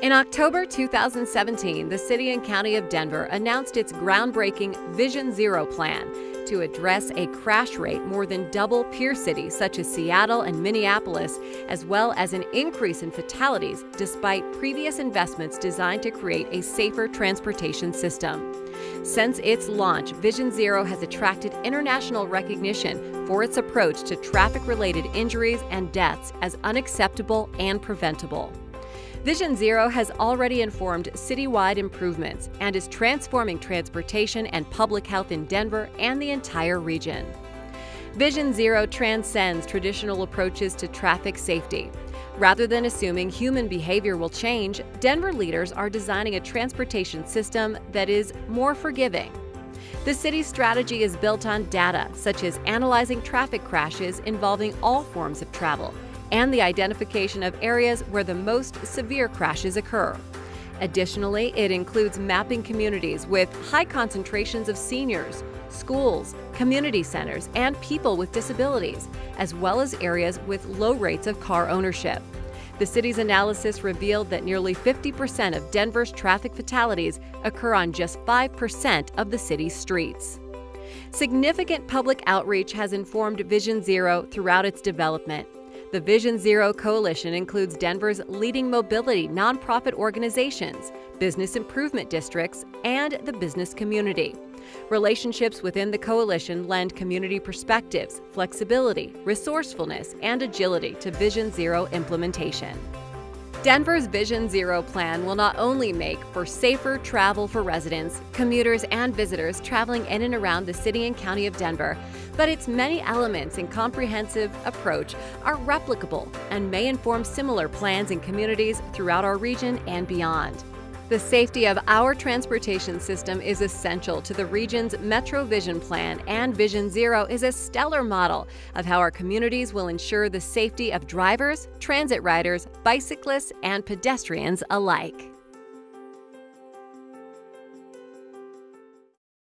In October 2017, the City and County of Denver announced its groundbreaking Vision Zero plan to address a crash rate more than double peer cities such as Seattle and Minneapolis, as well as an increase in fatalities despite previous investments designed to create a safer transportation system. Since its launch, Vision Zero has attracted international recognition for its approach to traffic related injuries and deaths as unacceptable and preventable. Vision Zero has already informed citywide improvements and is transforming transportation and public health in Denver and the entire region. Vision Zero transcends traditional approaches to traffic safety. Rather than assuming human behavior will change, Denver leaders are designing a transportation system that is more forgiving. The city's strategy is built on data, such as analyzing traffic crashes involving all forms of travel and the identification of areas where the most severe crashes occur. Additionally, it includes mapping communities with high concentrations of seniors, schools, community centers, and people with disabilities, as well as areas with low rates of car ownership. The city's analysis revealed that nearly 50% of Denver's traffic fatalities occur on just 5% of the city's streets. Significant public outreach has informed Vision Zero throughout its development. The Vision Zero Coalition includes Denver's leading mobility nonprofit organizations, business improvement districts, and the business community. Relationships within the coalition lend community perspectives, flexibility, resourcefulness, and agility to Vision Zero implementation. Denver's Vision Zero plan will not only make for safer travel for residents, commuters, and visitors traveling in and around the city and county of Denver, but its many elements and comprehensive approach are replicable and may inform similar plans in communities throughout our region and beyond. The safety of our transportation system is essential to the region's Metro Vision Plan, and Vision Zero is a stellar model of how our communities will ensure the safety of drivers, transit riders, bicyclists, and pedestrians alike.